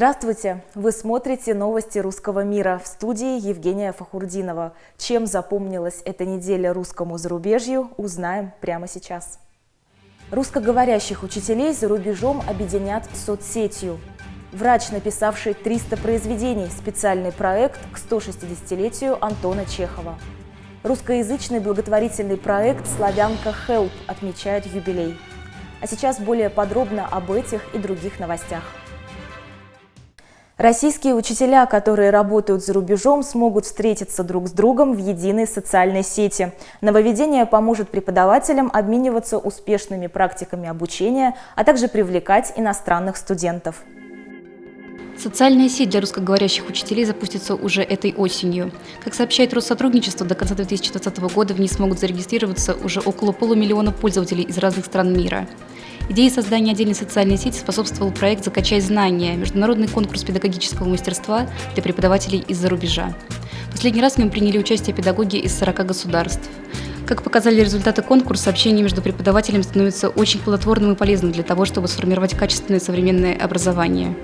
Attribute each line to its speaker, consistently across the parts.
Speaker 1: Здравствуйте! Вы смотрите новости русского мира в студии Евгения Фахурдинова. Чем запомнилась эта неделя русскому зарубежью, узнаем прямо сейчас. Русскоговорящих учителей за рубежом объединят соцсетью. Врач, написавший 300 произведений, специальный проект к 160-летию Антона Чехова. Русскоязычный благотворительный проект «Славянка Хелп» отмечает юбилей. А сейчас более подробно об этих и других новостях. Российские учителя, которые работают за рубежом, смогут встретиться друг с другом в единой социальной сети. Нововведение поможет преподавателям обмениваться успешными практиками обучения, а также привлекать иностранных студентов.
Speaker 2: Социальная сеть для русскоговорящих учителей запустится уже этой осенью. Как сообщает Россотрудничество, до конца 2020 года в ней смогут зарегистрироваться уже около полумиллиона пользователей из разных стран мира. Идея создания отдельной социальной сети способствовал проект «Закачай знания» – международный конкурс педагогического мастерства для преподавателей из-за рубежа. Последний раз в нем приняли участие педагоги из 40 государств. Как показали результаты конкурса, общение между преподавателями становится очень плодотворным и полезным для того, чтобы сформировать качественное современное образование.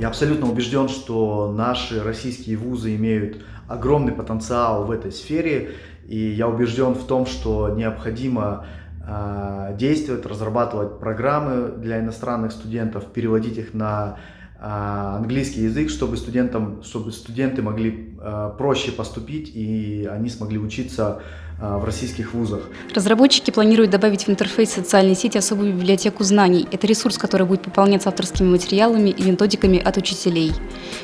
Speaker 3: Я абсолютно убежден, что наши российские вузы имеют огромный потенциал в этой сфере, и я убежден в том, что необходимо действовать, разрабатывать программы для иностранных студентов, переводить их на а, английский язык, чтобы, студентам, чтобы студенты могли а, проще поступить и они смогли учиться в российских вузах.
Speaker 2: Разработчики планируют добавить в интерфейс социальной сети особую библиотеку знаний. Это ресурс, который будет пополняться авторскими материалами и методиками от учителей.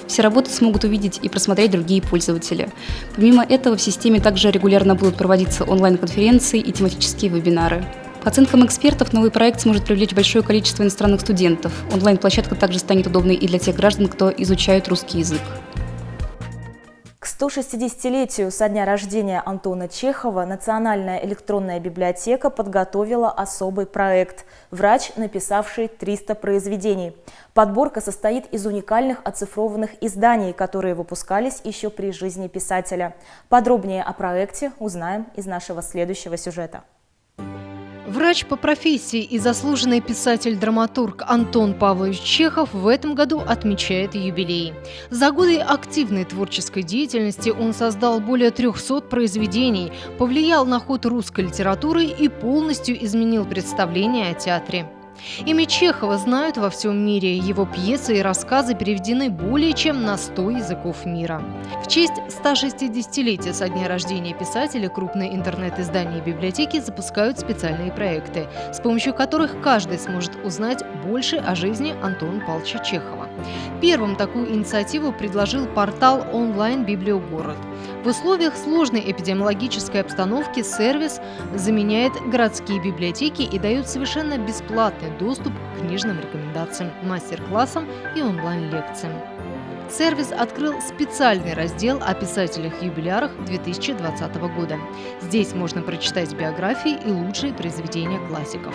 Speaker 2: Все работы смогут увидеть и просмотреть другие пользователи. Помимо этого, в системе также регулярно будут проводиться онлайн-конференции и тематические вебинары. По оценкам экспертов, новый проект сможет привлечь большое количество иностранных студентов. Онлайн-площадка также станет удобной и для тех граждан, кто изучает русский язык.
Speaker 1: К 160-летию со дня рождения Антона Чехова Национальная электронная библиотека подготовила особый проект «Врач, написавший 300 произведений». Подборка состоит из уникальных оцифрованных изданий, которые выпускались еще при жизни писателя. Подробнее о проекте узнаем из нашего следующего сюжета.
Speaker 4: Врач по профессии и заслуженный писатель-драматург Антон Павлович Чехов в этом году отмечает юбилей. За годы активной творческой деятельности он создал более 300 произведений, повлиял на ход русской литературы и полностью изменил представление о театре. Имя Чехова знают во всем мире. Его пьесы и рассказы переведены более чем на 100 языков мира. Честь 160-летия со дня рождения писателя крупные интернет-издания и библиотеки запускают специальные проекты, с помощью которых каждый сможет узнать больше о жизни Антона Павловича Чехова. Первым такую инициативу предложил портал онлайн-библиогород. В условиях сложной эпидемиологической обстановки сервис заменяет городские библиотеки и дает совершенно бесплатный доступ к книжным рекомендациям, мастер-классам и онлайн-лекциям. Сервис открыл специальный раздел о писателях-юбилярах 2020 года. Здесь можно прочитать биографии и лучшие произведения классиков.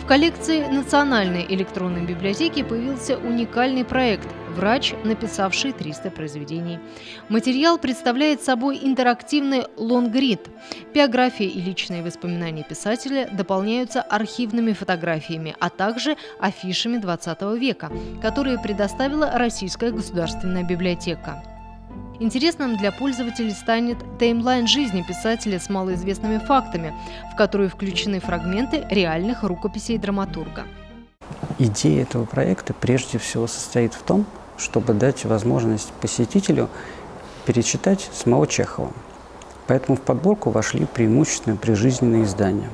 Speaker 4: В коллекции Национальной электронной библиотеки появился уникальный проект «Врач, написавший 300 произведений». Материал представляет собой интерактивный лонгрид. Биография и личные воспоминания писателя дополняются архивными фотографиями, а также афишами 20 века, которые предоставила Российская государственная библиотека. Интересным для пользователей станет таймлайн жизни писателя с малоизвестными фактами, в который включены фрагменты реальных рукописей драматурга.
Speaker 5: Идея этого проекта прежде всего состоит в том, чтобы дать возможность посетителю перечитать самого Чехова. Поэтому в подборку вошли преимущественно прижизненные издания.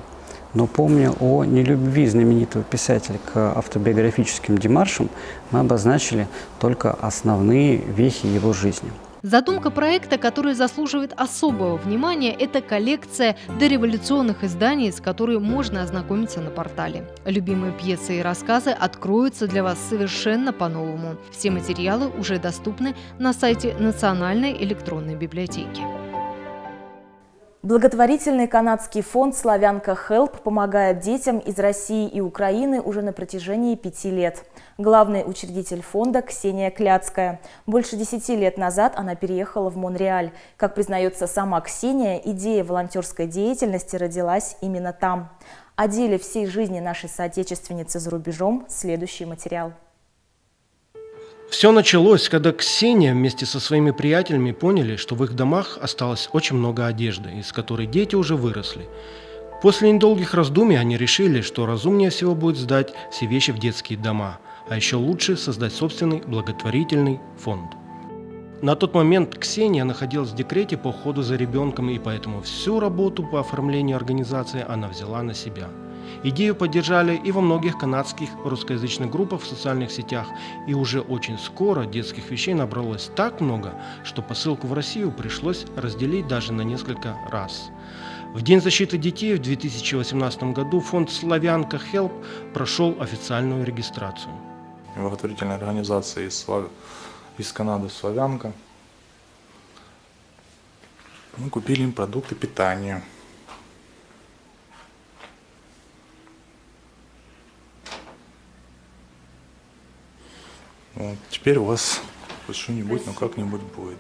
Speaker 5: Но помня о нелюбви знаменитого писателя к автобиографическим демаршам, мы обозначили только основные вехи его жизни –
Speaker 4: Задумка проекта, который заслуживает особого внимания, это коллекция дореволюционных изданий, с которой можно ознакомиться на портале. Любимые пьесы и рассказы откроются для вас совершенно по-новому. Все материалы уже доступны на сайте Национальной электронной библиотеки.
Speaker 1: Благотворительный канадский фонд «Славянка Хелп» помогает детям из России и Украины уже на протяжении пяти лет. Главный учредитель фонда Ксения Кляцкая. Больше десяти лет назад она переехала в Монреаль. Как признается сама Ксения, идея волонтерской деятельности родилась именно там. О деле всей жизни нашей соотечественницы за рубежом следующий материал.
Speaker 6: Все началось, когда Ксения вместе со своими приятелями поняли, что в их домах осталось очень много одежды, из которой дети уже выросли. После недолгих раздумий они решили, что разумнее всего будет сдать все вещи в детские дома, а еще лучше создать собственный благотворительный фонд. На тот момент Ксения находилась в декрете по уходу за ребенком, и поэтому всю работу по оформлению организации она взяла на себя – Идею поддержали и во многих канадских русскоязычных группах в социальных сетях, и уже очень скоро детских вещей набралось так много, что посылку в Россию пришлось разделить даже на несколько раз. В День защиты детей в 2018 году фонд «Славянка Хелп» прошел официальную регистрацию.
Speaker 7: Благотворительная организация из, Слав... из Канады «Славянка». Мы купили им продукты питания. Вот. Теперь у вас хоть что-нибудь, но как-нибудь будет.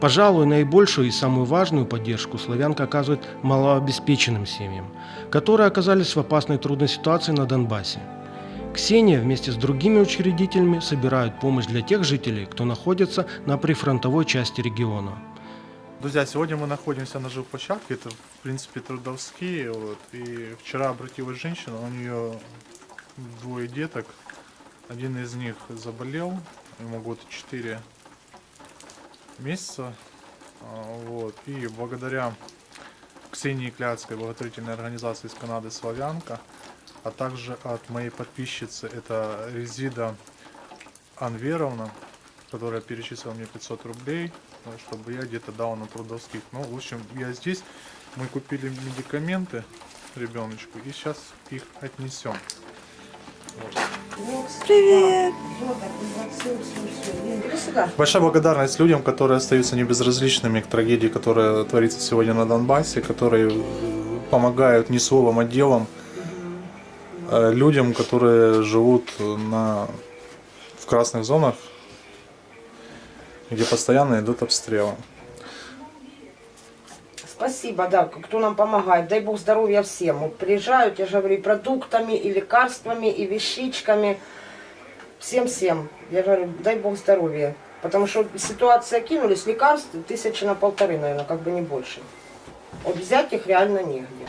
Speaker 6: Пожалуй, наибольшую и самую важную поддержку славянка оказывает малообеспеченным семьям, которые оказались в опасной трудной ситуации на Донбассе. Ксения вместе с другими учредителями собирают помощь для тех жителей, кто находится на прифронтовой части региона.
Speaker 7: Друзья, сегодня мы находимся на жилплощадке, это в принципе трудовские, вот, и вчера обратилась женщина, у нее двое деток, один из них заболел, ему год 4 месяца. А, вот. И благодаря Ксении Кляцкой, благотворительной организации из Канады «Славянка», а также от моей подписчицы, это Резида Анверовна, которая перечислила мне 500 рублей, чтобы я где-то дал на трудовских. Ну, в общем, я здесь, мы купили медикаменты ребеночку и сейчас их отнесем.
Speaker 8: Привет!
Speaker 7: Большая благодарность людям, которые остаются небезразличными к трагедии, которая творится сегодня на Донбассе, которые помогают не словом, а делом э, людям, которые живут на, в красных зонах, где постоянно идут обстрелы.
Speaker 8: Спасибо, да, кто нам помогает. Дай Бог здоровья всем. Вот приезжают, я же говорю, и продуктами, и лекарствами, и вещичками. Всем-всем. Я говорю, дай Бог здоровья. Потому что ситуация кинулись, лекарств тысячи на полторы, наверное, как бы не больше. Вот взять их реально негде.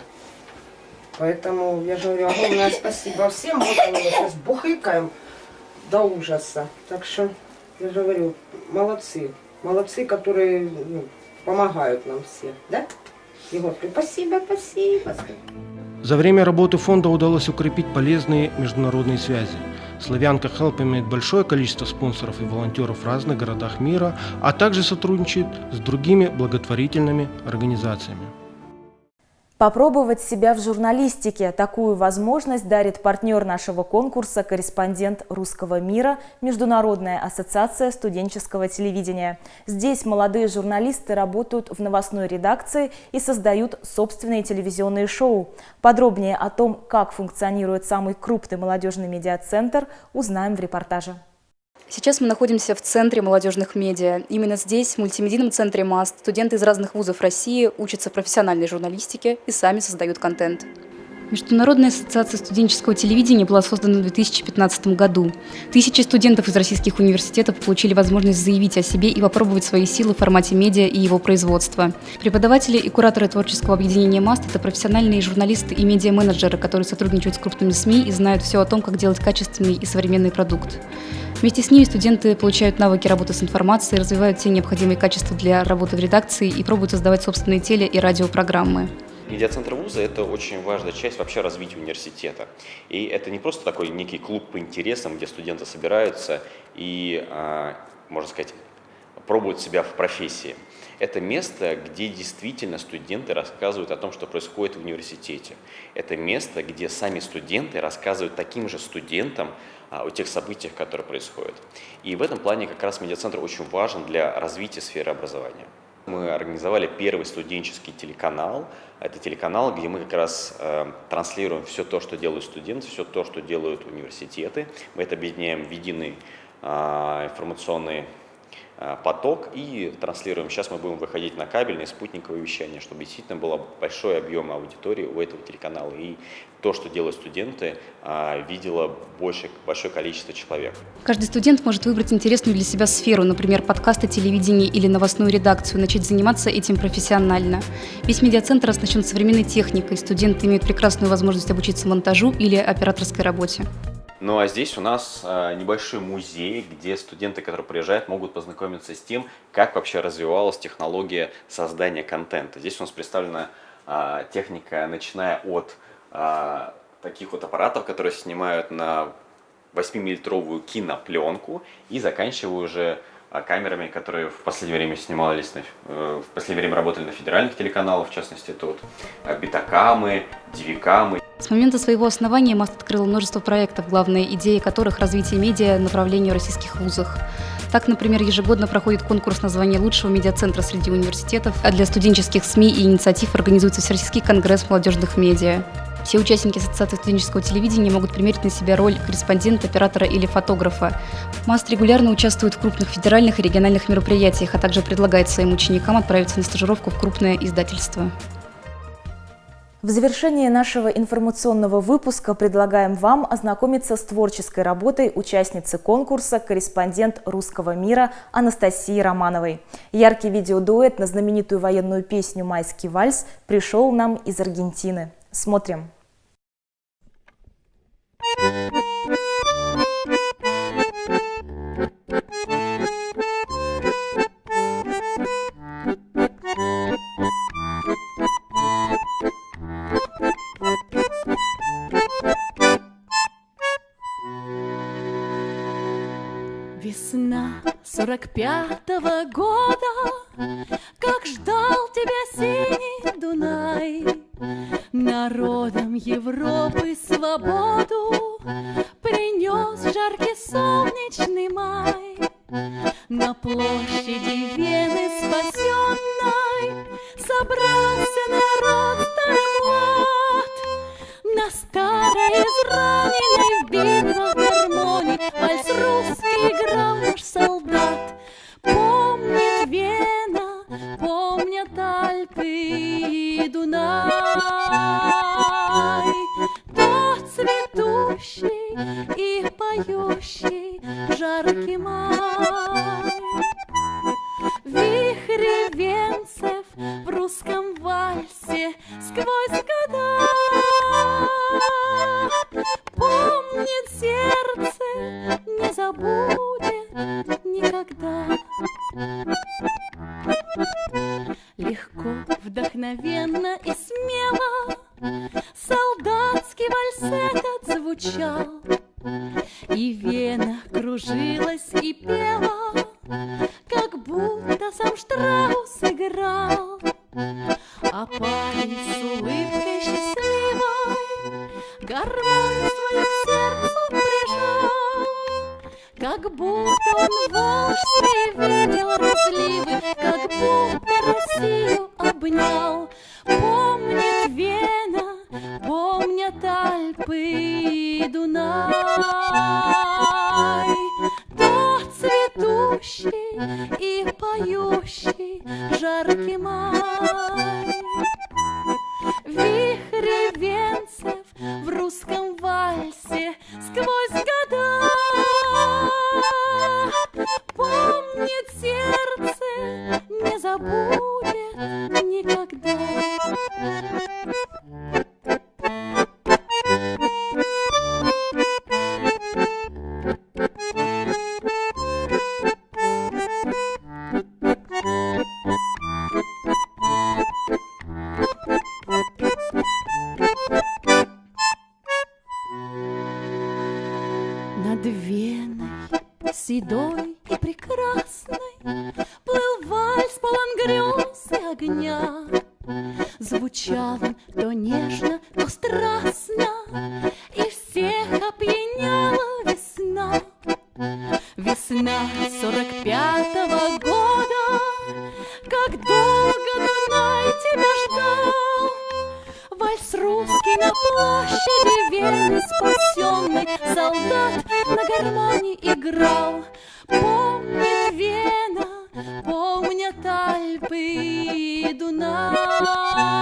Speaker 8: Поэтому я же говорю, огромное спасибо всем. Вот мы сейчас бухыкаем до ужаса. Так что, я же говорю, молодцы. Молодцы, которые ну, помогают нам все, да? Егор, спасибо, спасибо.
Speaker 6: За время работы фонда удалось укрепить полезные международные связи. Славянка Хелп имеет большое количество спонсоров и волонтеров в разных городах мира, а также сотрудничает с другими благотворительными организациями.
Speaker 1: Попробовать себя в журналистике. Такую возможность дарит партнер нашего конкурса, корреспондент русского мира, Международная ассоциация студенческого телевидения. Здесь молодые журналисты работают в новостной редакции и создают собственные телевизионные шоу. Подробнее о том, как функционирует самый крупный молодежный медиацентр, узнаем в репортаже.
Speaker 2: Сейчас мы находимся в Центре молодежных медиа. Именно здесь, в мультимедийном центре МАСТ, студенты из разных вузов России учатся профессиональной журналистике и сами создают контент. Международная ассоциация студенческого телевидения была создана в 2015 году. Тысячи студентов из российских университетов получили возможность заявить о себе и попробовать свои силы в формате медиа и его производства. Преподаватели и кураторы творческого объединения МАСТ – это профессиональные журналисты и медиа-менеджеры, которые сотрудничают с крупными СМИ и знают все о том, как делать качественный и современный продукт. Вместе с ними студенты получают навыки работы с информацией, развивают все необходимые качества для работы в редакции и пробуют создавать собственные теле- и радиопрограммы.
Speaker 9: Медиацентр вуза – это очень важная часть вообще развития университета. И это не просто такой некий клуб по интересам, где студенты собираются и, а, можно сказать, пробуют себя в профессии. Это место, где действительно студенты рассказывают о том, что происходит в университете. Это место, где сами студенты рассказывают таким же студентам а, о тех событиях, которые происходят. И в этом плане как раз медиацентр очень важен для развития сферы образования. Мы организовали первый студенческий телеканал. Это телеканал, где мы как раз э, транслируем все то, что делают студенты, все то, что делают университеты. Мы это объединяем в единый э, информационный поток и транслируем. Сейчас мы будем выходить на кабельное спутниковое вещание, чтобы действительно было большой объем аудитории у этого телеканала. И то, что делают студенты, а, видело больше, большое количество человек.
Speaker 2: Каждый студент может выбрать интересную для себя сферу, например, подкасты, телевидение или новостную редакцию, начать заниматься этим профессионально. Весь медиацентр оснащен современной техникой, студенты имеют прекрасную возможность обучиться монтажу или операторской работе.
Speaker 9: Ну а здесь у нас а, небольшой музей, где студенты, которые приезжают, могут познакомиться с тем, как вообще развивалась технология создания контента. Здесь у нас представлена а, техника, начиная от а, таких вот аппаратов, которые снимают на 8-миллилитровую кинопленку и заканчивая уже камерами, которые в последнее время снимались, на, э, в последнее время работали на федеральных телеканалах, в частности, вот а, битакамы, дивикамы.
Speaker 2: С момента своего основания МАСТ открыл множество проектов, главная идея которых – развитие медиа направлению российских вузах. Так, например, ежегодно проходит конкурс на звание лучшего медиацентра среди университетов, а для студенческих СМИ и инициатив организуется Всероссийский конгресс молодежных медиа. Все участники Ассоциации студенческого телевидения могут примерить на себя роль корреспондента, оператора или фотографа. МАСТ регулярно участвует в крупных федеральных и региональных мероприятиях, а также предлагает своим ученикам отправиться на стажировку в крупное издательство.
Speaker 1: В завершении нашего информационного выпуска предлагаем вам ознакомиться с творческой работой участницы конкурса «Корреспондент русского мира» Анастасии Романовой. Яркий видеодуэт на знаменитую военную песню «Майский вальс» пришел нам из Аргентины. Смотрим.
Speaker 10: Сорок пятого года, Как ждал тебя синий Дунай. Народам Европы свободу Принес жаркий солнечный май. На площади Вены спасенной Собрался народ старый млад. На старой израненной в битвах вдохновенно и смело Солдатский вальс этот звучал, И вена кружилась и пела, Как будто сам Штраус играл. А парень с улыбкой счастливой Гармонию свою к сердцу прижал, Как будто он в волжстве видел разливы, Как будто Россию обнял. Звучал он то нежно, то страстно,
Speaker 1: Bye.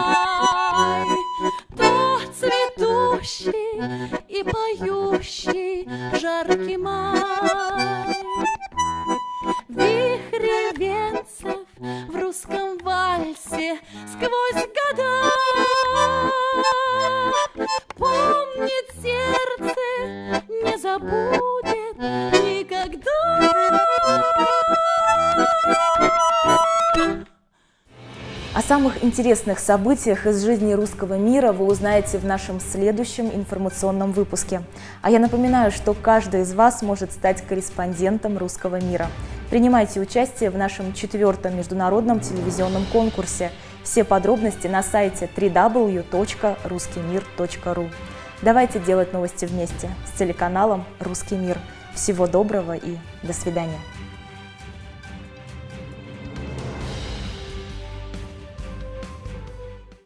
Speaker 1: Интересных событиях из жизни русского мира вы узнаете в нашем следующем информационном выпуске. А я напоминаю, что каждый из вас может стать корреспондентом русского мира. Принимайте участие в нашем четвертом международном телевизионном конкурсе. Все подробности на сайте www.ruskimir.ru. Давайте делать новости вместе с телеканалом «Русский мир». Всего доброго и до свидания.